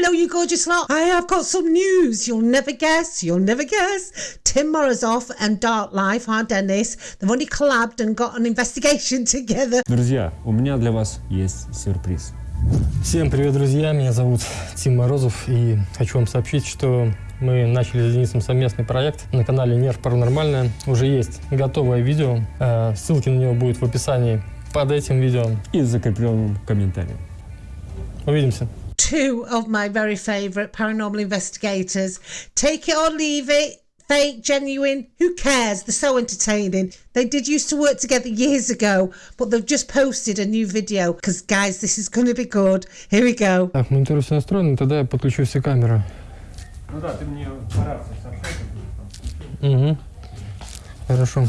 Hello, you gorgeous lot. I have got some news. You'll never guess. You'll never guess. Tim Morozov and Dark Life, our Dennis, they've only collabed and got an investigation together. Друзья, у меня для вас есть сюрприз. Всем привет, друзья! Меня зовут Тим Морозов, и хочу вам сообщить, что мы начали с Денисом совместный проект на канале Нерв Паранормальное. Уже есть готовое видео, э, ссылки на него будут в описании под этим видео. И закрепленным комментарием. Увидимся! Two of my very favourite paranormal investigators. Take it or leave it. Fake, genuine, who cares? They're so entertaining. They did used to work together years ago, but they've just posted a new video. Because, guys, this is going to be good. Here we go. Так, монитор все настроено, тогда я подключу все камеры. Ну да, ты мне по рации сообщай. Угу. Хорошо.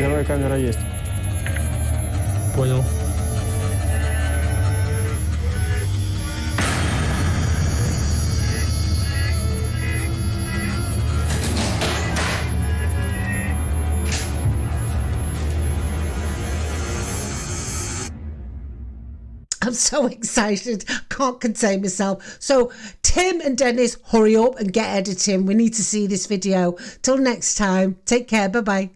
Первая камера есть. Понял. I'm so excited. Can't contain myself. So, Tim and Dennis, hurry up and get editing. We need to see this video. Till next time, take care. Bye bye.